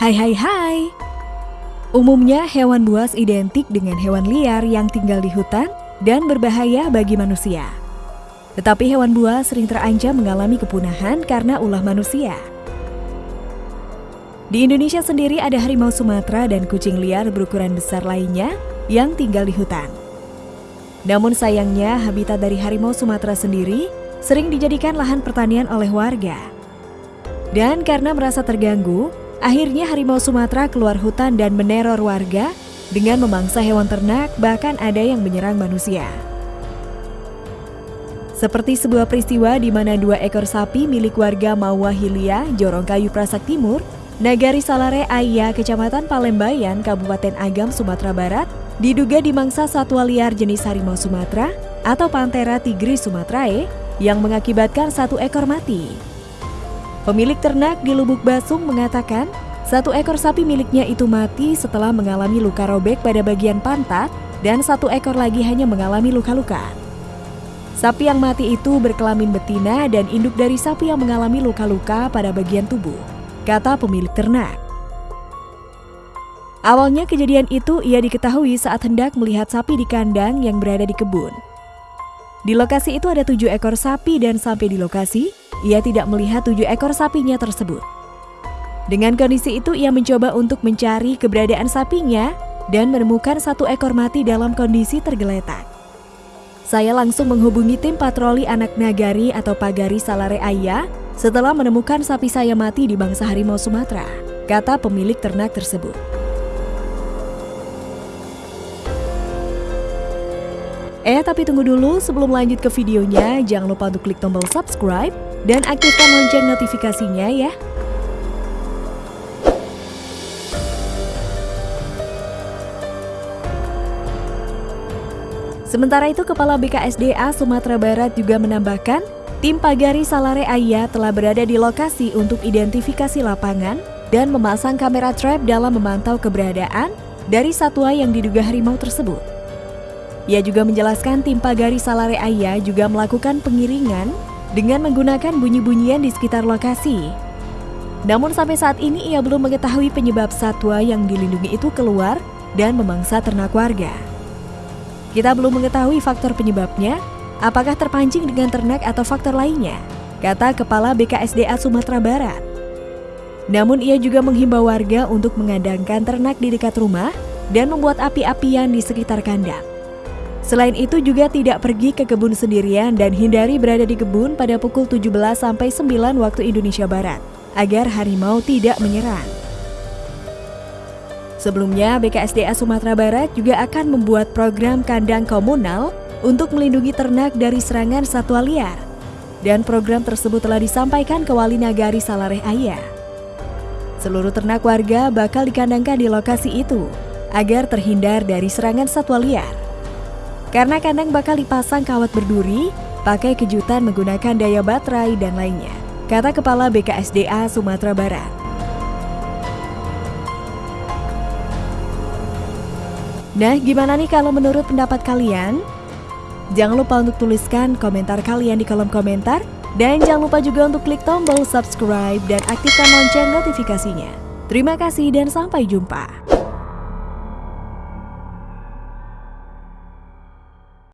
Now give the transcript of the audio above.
Hai hai hai. Umumnya hewan buas identik dengan hewan liar yang tinggal di hutan dan berbahaya bagi manusia. Tetapi hewan buas sering terancam mengalami kepunahan karena ulah manusia. Di Indonesia sendiri ada harimau Sumatera dan kucing liar berukuran besar lainnya yang tinggal di hutan. Namun sayangnya habitat dari harimau Sumatera sendiri sering dijadikan lahan pertanian oleh warga. Dan karena merasa terganggu, akhirnya harimau Sumatera keluar hutan dan meneror warga dengan memangsa hewan ternak bahkan ada yang menyerang manusia. Seperti sebuah peristiwa di mana dua ekor sapi milik warga Mawahilia, Jorongkayu Prasak Timur, Nagari Salare Aya, Kecamatan Palembayan, Kabupaten Agam, Sumatera Barat, diduga dimangsa satwa liar jenis harimau Sumatera atau Panthera tigris sumatrae yang mengakibatkan satu ekor mati. Pemilik ternak di Lubuk Basung mengatakan, satu ekor sapi miliknya itu mati setelah mengalami luka robek pada bagian pantat dan satu ekor lagi hanya mengalami luka-luka. Sapi yang mati itu berkelamin betina dan induk dari sapi yang mengalami luka-luka pada bagian tubuh kata pemilik ternak. Awalnya kejadian itu ia diketahui saat hendak melihat sapi di kandang yang berada di kebun. Di lokasi itu ada tujuh ekor sapi dan sampai di lokasi, ia tidak melihat tujuh ekor sapinya tersebut. Dengan kondisi itu ia mencoba untuk mencari keberadaan sapinya dan menemukan satu ekor mati dalam kondisi tergeletak. Saya langsung menghubungi tim patroli anak nagari atau pagari Salare Ayah setelah menemukan sapi saya mati di bangsa harimau Sumatera, kata pemilik ternak tersebut. Eh, tapi tunggu dulu sebelum lanjut ke videonya, jangan lupa untuk klik tombol subscribe dan aktifkan lonceng notifikasinya ya. Sementara itu, Kepala BKSDA Sumatera Barat juga menambahkan, Tim Pagari Salare Ayah telah berada di lokasi untuk identifikasi lapangan dan memasang kamera trap dalam memantau keberadaan dari satwa yang diduga harimau tersebut. Ia juga menjelaskan tim Pagari Salare Ayah juga melakukan pengiringan dengan menggunakan bunyi-bunyian di sekitar lokasi. Namun sampai saat ini ia belum mengetahui penyebab satwa yang dilindungi itu keluar dan memangsa ternak warga. Kita belum mengetahui faktor penyebabnya, Apakah terpancing dengan ternak atau faktor lainnya? Kata Kepala BKSDA Sumatera Barat. Namun ia juga menghimbau warga untuk mengandangkan ternak di dekat rumah dan membuat api-apian di sekitar kandang. Selain itu juga tidak pergi ke kebun sendirian dan hindari berada di kebun pada pukul 17 sampai 9 waktu Indonesia Barat agar harimau tidak menyerang. Sebelumnya, BKSDA Sumatera Barat juga akan membuat program kandang komunal untuk melindungi ternak dari serangan satwa liar. Dan program tersebut telah disampaikan ke Wali Nagari Salareh Ayah. Seluruh ternak warga bakal dikandangkan di lokasi itu agar terhindar dari serangan satwa liar. Karena kandang bakal dipasang kawat berduri, pakai kejutan menggunakan daya baterai dan lainnya, kata Kepala BKSDA Sumatera Barat. Nah, gimana nih kalau menurut pendapat kalian? Jangan lupa untuk tuliskan komentar kalian di kolom komentar. Dan jangan lupa juga untuk klik tombol subscribe dan aktifkan lonceng notifikasinya. Terima kasih dan sampai jumpa.